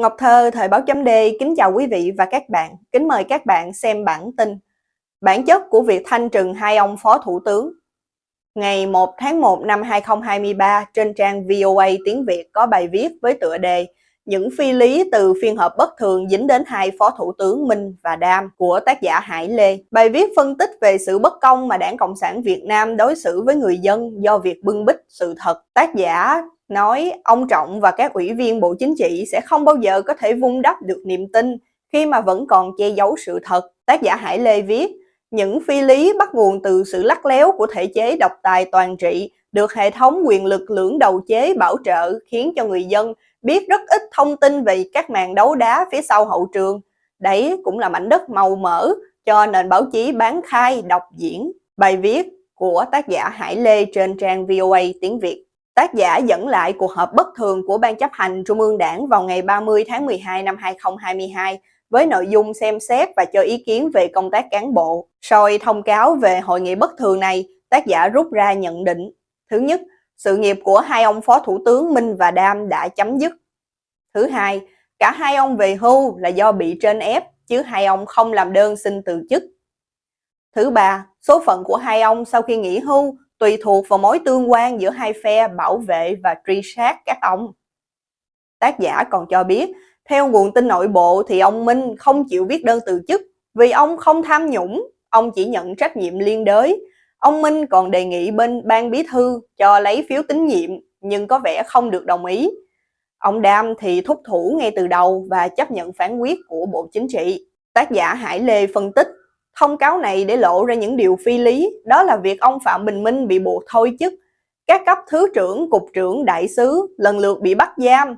Ngọc Thơ, Thời báo chấm D, kính chào quý vị và các bạn. Kính mời các bạn xem bản tin. Bản chất của việc thanh trừng hai ông phó thủ tướng. Ngày 1 tháng 1 năm 2023, trên trang VOA tiếng Việt có bài viết với tựa đề Những phi lý từ phiên họp bất thường dính đến hai phó thủ tướng Minh và Đam của tác giả Hải Lê. Bài viết phân tích về sự bất công mà Đảng Cộng sản Việt Nam đối xử với người dân do việc bưng bít sự thật. Tác giả nói ông Trọng và các ủy viên Bộ Chính trị sẽ không bao giờ có thể vun đắp được niềm tin khi mà vẫn còn che giấu sự thật. Tác giả Hải Lê viết, những phi lý bắt nguồn từ sự lắc léo của thể chế độc tài toàn trị được hệ thống quyền lực lưỡng đầu chế bảo trợ khiến cho người dân biết rất ít thông tin về các màn đấu đá phía sau hậu trường. Đấy cũng là mảnh đất màu mỡ cho nền báo chí bán khai đọc diễn. Bài viết của tác giả Hải Lê trên trang VOA tiếng Việt. Tác giả dẫn lại cuộc họp bất thường của Ban chấp hành Trung ương Đảng vào ngày 30 tháng 12 năm 2022 với nội dung xem xét và cho ý kiến về công tác cán bộ. Soi thông cáo về hội nghị bất thường này, tác giả rút ra nhận định. Thứ nhất, sự nghiệp của hai ông Phó Thủ tướng Minh và Đam đã chấm dứt. Thứ hai, cả hai ông về hưu là do bị trên ép, chứ hai ông không làm đơn xin từ chức. Thứ ba, số phận của hai ông sau khi nghỉ hưu tùy thuộc vào mối tương quan giữa hai phe bảo vệ và truy sát các ông. Tác giả còn cho biết, theo nguồn tin nội bộ thì ông Minh không chịu viết đơn từ chức vì ông không tham nhũng, ông chỉ nhận trách nhiệm liên đới. Ông Minh còn đề nghị bên ban bí thư cho lấy phiếu tín nhiệm nhưng có vẻ không được đồng ý. Ông Đam thì thúc thủ ngay từ đầu và chấp nhận phán quyết của Bộ Chính trị. Tác giả Hải Lê phân tích Thông cáo này để lộ ra những điều phi lý, đó là việc ông Phạm Bình Minh bị buộc thôi chức, các cấp thứ trưởng, cục trưởng, đại sứ lần lượt bị bắt giam,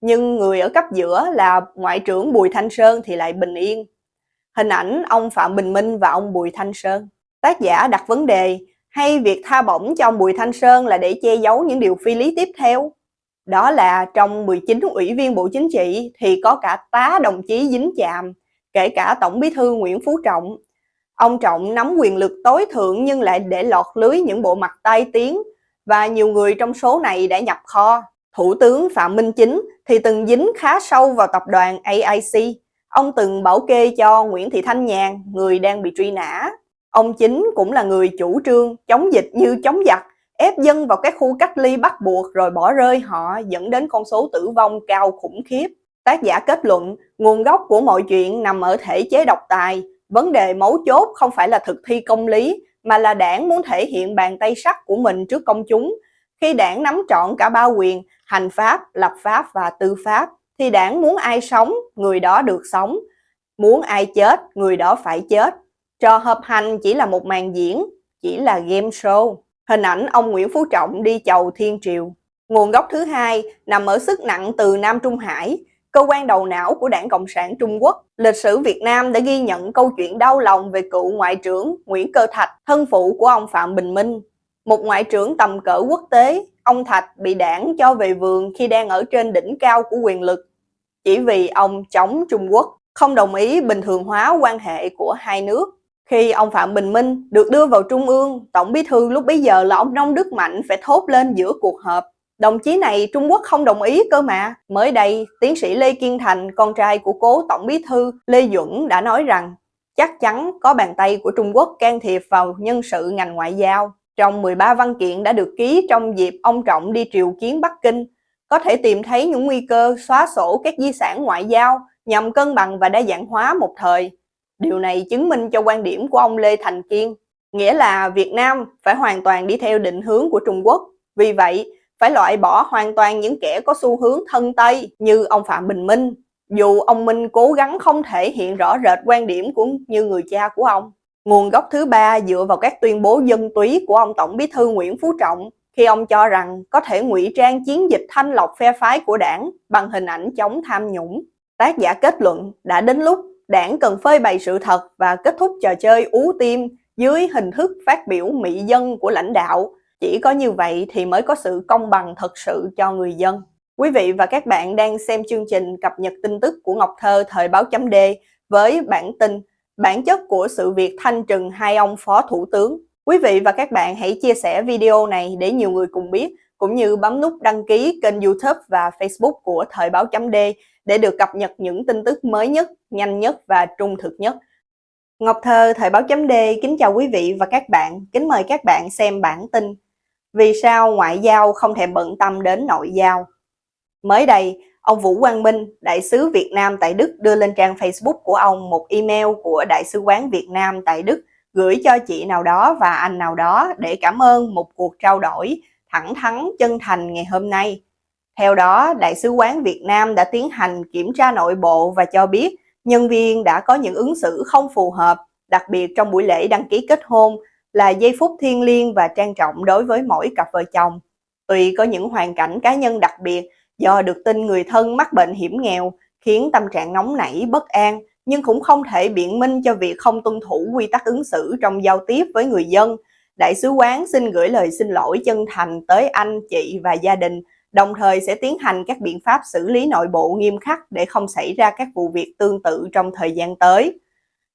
nhưng người ở cấp giữa là Ngoại trưởng Bùi Thanh Sơn thì lại bình yên. Hình ảnh ông Phạm Bình Minh và ông Bùi Thanh Sơn. Tác giả đặt vấn đề, hay việc tha bổng cho ông Bùi Thanh Sơn là để che giấu những điều phi lý tiếp theo? Đó là trong 19 ủy viên Bộ Chính trị thì có cả tá đồng chí dính chạm, kể cả Tổng bí thư Nguyễn Phú Trọng, Ông Trọng nắm quyền lực tối thượng nhưng lại để lọt lưới những bộ mặt tai tiếng và nhiều người trong số này đã nhập kho. Thủ tướng Phạm Minh Chính thì từng dính khá sâu vào tập đoàn AIC. Ông từng bảo kê cho Nguyễn Thị Thanh Nhàn, người đang bị truy nã. Ông Chính cũng là người chủ trương chống dịch như chống giặc, ép dân vào các khu cách ly bắt buộc rồi bỏ rơi họ dẫn đến con số tử vong cao khủng khiếp. Tác giả kết luận, nguồn gốc của mọi chuyện nằm ở thể chế độc tài, Vấn đề mấu chốt không phải là thực thi công lý, mà là đảng muốn thể hiện bàn tay sắt của mình trước công chúng. Khi đảng nắm trọn cả ba quyền, hành pháp, lập pháp và tư pháp, thì đảng muốn ai sống, người đó được sống. Muốn ai chết, người đó phải chết. Trò hợp hành chỉ là một màn diễn, chỉ là game show. Hình ảnh ông Nguyễn Phú Trọng đi chầu thiên triều. Nguồn gốc thứ hai nằm ở sức nặng từ Nam Trung Hải, cơ quan đầu não của Đảng Cộng sản Trung Quốc. Lịch sử Việt Nam đã ghi nhận câu chuyện đau lòng về cựu Ngoại trưởng Nguyễn Cơ Thạch, thân phụ của ông Phạm Bình Minh. Một ngoại trưởng tầm cỡ quốc tế, ông Thạch bị đảng cho về vườn khi đang ở trên đỉnh cao của quyền lực, chỉ vì ông chống Trung Quốc, không đồng ý bình thường hóa quan hệ của hai nước. Khi ông Phạm Bình Minh được đưa vào Trung ương, Tổng bí thư lúc bấy giờ là ông Nông Đức Mạnh phải thốt lên giữa cuộc họp Đồng chí này Trung Quốc không đồng ý cơ mà. Mới đây, tiến sĩ Lê Kiên Thành, con trai của cố Tổng bí thư Lê Duẩn đã nói rằng chắc chắn có bàn tay của Trung Quốc can thiệp vào nhân sự ngành ngoại giao. Trong 13 văn kiện đã được ký trong dịp ông Trọng đi triều kiến Bắc Kinh, có thể tìm thấy những nguy cơ xóa sổ các di sản ngoại giao nhằm cân bằng và đa dạng hóa một thời. Điều này chứng minh cho quan điểm của ông Lê Thành Kiên, nghĩa là Việt Nam phải hoàn toàn đi theo định hướng của Trung Quốc. Vì vậy, phải loại bỏ hoàn toàn những kẻ có xu hướng thân Tây như ông Phạm Bình Minh, dù ông Minh cố gắng không thể hiện rõ rệt quan điểm của như người cha của ông. Nguồn gốc thứ ba dựa vào các tuyên bố dân túy của ông Tổng bí thư Nguyễn Phú Trọng khi ông cho rằng có thể ngụy trang chiến dịch thanh lọc phe phái của đảng bằng hình ảnh chống tham nhũng. Tác giả kết luận đã đến lúc đảng cần phơi bày sự thật và kết thúc trò chơi ú tim dưới hình thức phát biểu mỹ dân của lãnh đạo chỉ có như vậy thì mới có sự công bằng thật sự cho người dân. Quý vị và các bạn đang xem chương trình cập nhật tin tức của Ngọc Thơ thời báo chấm D với bản tin Bản chất của sự việc thanh trừng hai ông phó thủ tướng. Quý vị và các bạn hãy chia sẻ video này để nhiều người cùng biết, cũng như bấm nút đăng ký kênh youtube và facebook của thời báo chấm D để được cập nhật những tin tức mới nhất, nhanh nhất và trung thực nhất. Ngọc Thơ, Thời báo chấm D, kính chào quý vị và các bạn, kính mời các bạn xem bản tin vì sao ngoại giao không thèm bận tâm đến nội giao? Mới đây, ông Vũ Quang Minh, đại sứ Việt Nam tại Đức đưa lên trang Facebook của ông một email của Đại sứ quán Việt Nam tại Đức gửi cho chị nào đó và anh nào đó để cảm ơn một cuộc trao đổi thẳng thắn chân thành ngày hôm nay. Theo đó, Đại sứ quán Việt Nam đã tiến hành kiểm tra nội bộ và cho biết nhân viên đã có những ứng xử không phù hợp, đặc biệt trong buổi lễ đăng ký kết hôn là giây phút thiêng liêng và trang trọng đối với mỗi cặp vợ chồng. Tuy có những hoàn cảnh cá nhân đặc biệt do được tin người thân mắc bệnh hiểm nghèo khiến tâm trạng nóng nảy, bất an, nhưng cũng không thể biện minh cho việc không tuân thủ quy tắc ứng xử trong giao tiếp với người dân. Đại sứ quán xin gửi lời xin lỗi chân thành tới anh, chị và gia đình, đồng thời sẽ tiến hành các biện pháp xử lý nội bộ nghiêm khắc để không xảy ra các vụ việc tương tự trong thời gian tới.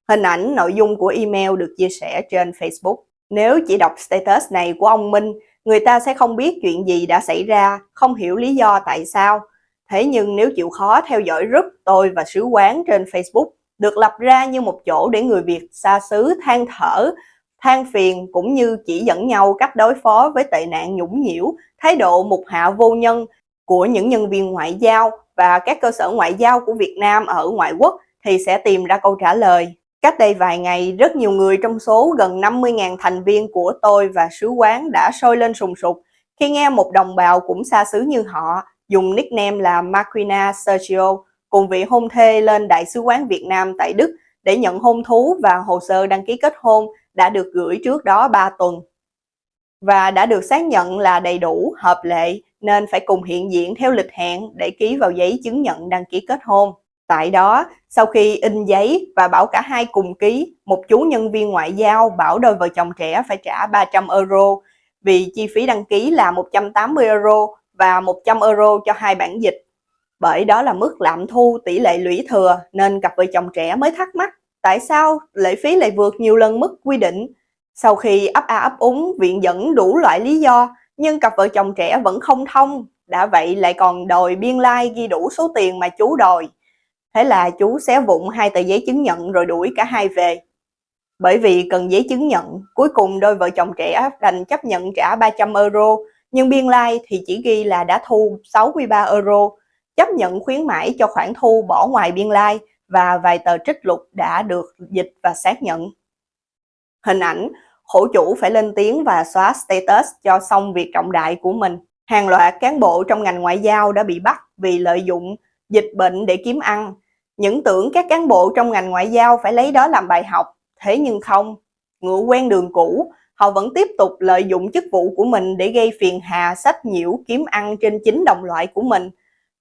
Hình ảnh nội dung của email được chia sẻ trên Facebook. Nếu chỉ đọc status này của ông Minh, người ta sẽ không biết chuyện gì đã xảy ra, không hiểu lý do tại sao. Thế nhưng nếu chịu khó theo dõi group tôi và sứ quán trên Facebook, được lập ra như một chỗ để người Việt xa xứ than thở, than phiền cũng như chỉ dẫn nhau cách đối phó với tệ nạn nhũng nhiễu, thái độ mục hạ vô nhân của những nhân viên ngoại giao và các cơ sở ngoại giao của Việt Nam ở ngoại quốc thì sẽ tìm ra câu trả lời. Cách đây vài ngày, rất nhiều người trong số gần 50.000 thành viên của tôi và sứ quán đã sôi lên sùng sục khi nghe một đồng bào cũng xa xứ như họ dùng nickname là Marquina Sergio cùng vị hôn thê lên Đại sứ quán Việt Nam tại Đức để nhận hôn thú và hồ sơ đăng ký kết hôn đã được gửi trước đó 3 tuần và đã được xác nhận là đầy đủ, hợp lệ nên phải cùng hiện diện theo lịch hẹn để ký vào giấy chứng nhận đăng ký kết hôn. Tại đó, sau khi in giấy và bảo cả hai cùng ký, một chú nhân viên ngoại giao bảo đôi vợ chồng trẻ phải trả 300 euro vì chi phí đăng ký là 180 euro và 100 euro cho hai bản dịch. Bởi đó là mức lạm thu tỷ lệ lũy thừa nên cặp vợ chồng trẻ mới thắc mắc tại sao lệ phí lại vượt nhiều lần mức quy định. Sau khi ấp a ấp úng viện dẫn đủ loại lý do nhưng cặp vợ chồng trẻ vẫn không thông, đã vậy lại còn đòi biên lai like ghi đủ số tiền mà chú đòi. Thế là chú xé vụn hai tờ giấy chứng nhận rồi đuổi cả hai về. Bởi vì cần giấy chứng nhận, cuối cùng đôi vợ chồng trẻ đành chấp nhận trả 300 euro, nhưng biên lai like thì chỉ ghi là đã thu 63 euro, chấp nhận khuyến mãi cho khoản thu bỏ ngoài biên lai like và vài tờ trích lục đã được dịch và xác nhận. Hình ảnh, khổ chủ phải lên tiếng và xóa status cho xong việc trọng đại của mình. Hàng loạt cán bộ trong ngành ngoại giao đã bị bắt vì lợi dụng dịch bệnh để kiếm ăn. Những tưởng các cán bộ trong ngành ngoại giao phải lấy đó làm bài học, thế nhưng không. Ngựa quen đường cũ, họ vẫn tiếp tục lợi dụng chức vụ của mình để gây phiền hà sách nhiễu kiếm ăn trên chính đồng loại của mình.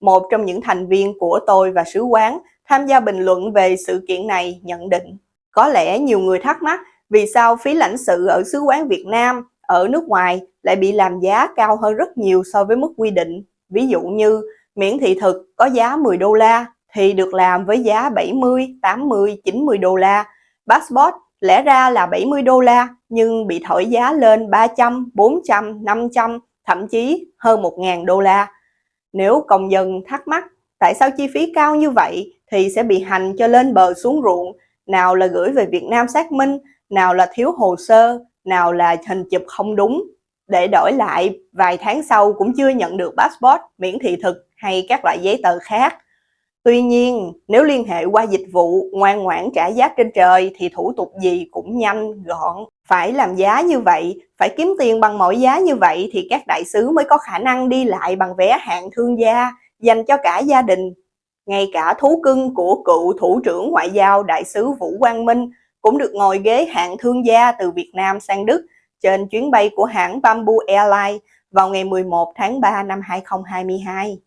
Một trong những thành viên của tôi và sứ quán tham gia bình luận về sự kiện này nhận định có lẽ nhiều người thắc mắc vì sao phí lãnh sự ở sứ quán Việt Nam ở nước ngoài lại bị làm giá cao hơn rất nhiều so với mức quy định. Ví dụ như miễn thị thực có giá 10 đô la thì được làm với giá 70, 80, 90 đô la. Passport lẽ ra là 70 đô la nhưng bị thổi giá lên 300, 400, 500, thậm chí hơn 1.000 đô la. Nếu công dân thắc mắc tại sao chi phí cao như vậy thì sẽ bị hành cho lên bờ xuống ruộng, nào là gửi về Việt Nam xác minh, nào là thiếu hồ sơ, nào là hình chụp không đúng, để đổi lại vài tháng sau cũng chưa nhận được passport, miễn thị thực hay các loại giấy tờ khác. Tuy nhiên, nếu liên hệ qua dịch vụ ngoan ngoãn trả giá trên trời thì thủ tục gì cũng nhanh, gọn. Phải làm giá như vậy, phải kiếm tiền bằng mọi giá như vậy thì các đại sứ mới có khả năng đi lại bằng vé hạng thương gia, dành cho cả gia đình. Ngay cả thú cưng của cựu thủ trưởng ngoại giao đại sứ Vũ Quang Minh cũng được ngồi ghế hạng thương gia từ Việt Nam sang Đức trên chuyến bay của hãng Bamboo Airlines vào ngày 11 tháng 3 năm 2022.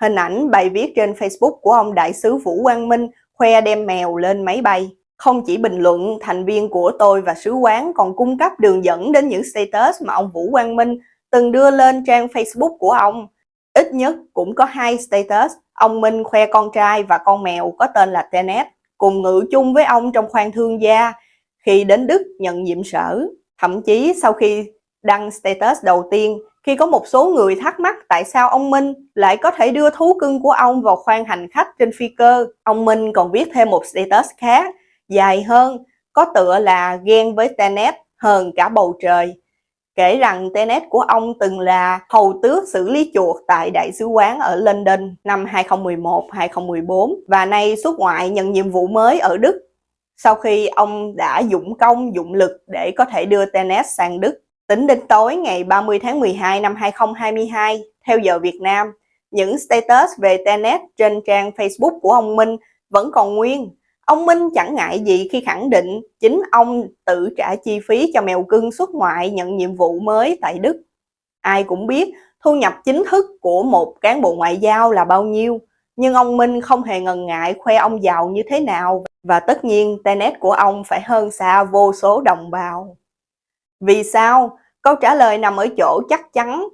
Hình ảnh bài viết trên Facebook của ông đại sứ Vũ Quang Minh khoe đem mèo lên máy bay. Không chỉ bình luận, thành viên của tôi và sứ quán còn cung cấp đường dẫn đến những status mà ông Vũ Quang Minh từng đưa lên trang Facebook của ông. Ít nhất cũng có hai status, ông Minh khoe con trai và con mèo có tên là Tenet, cùng ngự chung với ông trong khoang thương gia khi đến Đức nhận nhiệm sở. Thậm chí sau khi đăng status đầu tiên, khi có một số người thắc mắc tại sao ông Minh lại có thể đưa thú cưng của ông vào khoang hành khách trên phi cơ, ông Minh còn viết thêm một status khác, dài hơn, có tựa là ghen với Tenet hơn cả bầu trời. Kể rằng Tenet của ông từng là hầu tước xử lý chuột tại Đại sứ quán ở London năm 2011-2014 và nay xuất ngoại nhận nhiệm vụ mới ở Đức sau khi ông đã dụng công dụng lực để có thể đưa Tenet sang Đức. Tính đến tối ngày 30 tháng 12 năm 2022, theo giờ Việt Nam, những status về Tenet trên trang Facebook của ông Minh vẫn còn nguyên. Ông Minh chẳng ngại gì khi khẳng định chính ông tự trả chi phí cho mèo cưng xuất ngoại nhận nhiệm vụ mới tại Đức. Ai cũng biết thu nhập chính thức của một cán bộ ngoại giao là bao nhiêu, nhưng ông Minh không hề ngần ngại khoe ông giàu như thế nào và tất nhiên Tenet của ông phải hơn xa vô số đồng bào. Vì sao? Câu trả lời nằm ở chỗ chắc chắn.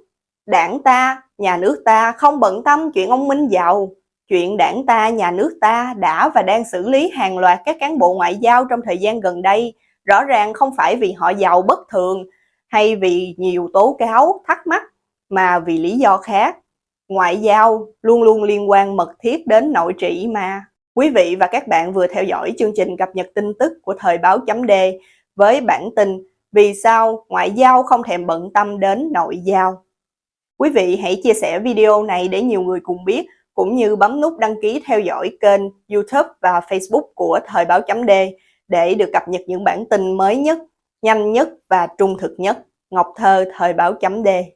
Đảng ta, nhà nước ta không bận tâm chuyện ông Minh giàu. Chuyện đảng ta, nhà nước ta đã và đang xử lý hàng loạt các cán bộ ngoại giao trong thời gian gần đây. Rõ ràng không phải vì họ giàu bất thường hay vì nhiều tố cáo, thắc mắc, mà vì lý do khác. Ngoại giao luôn luôn liên quan mật thiết đến nội trị mà. Quý vị và các bạn vừa theo dõi chương trình cập nhật tin tức của Thời báo chấm D với bản tin vì sao ngoại giao không thèm bận tâm đến nội giao. Quý vị hãy chia sẻ video này để nhiều người cùng biết, cũng như bấm nút đăng ký theo dõi kênh YouTube và Facebook của Thời báo chấm D để được cập nhật những bản tin mới nhất, nhanh nhất và trung thực nhất. Ngọc Thơ, Thời báo chấm D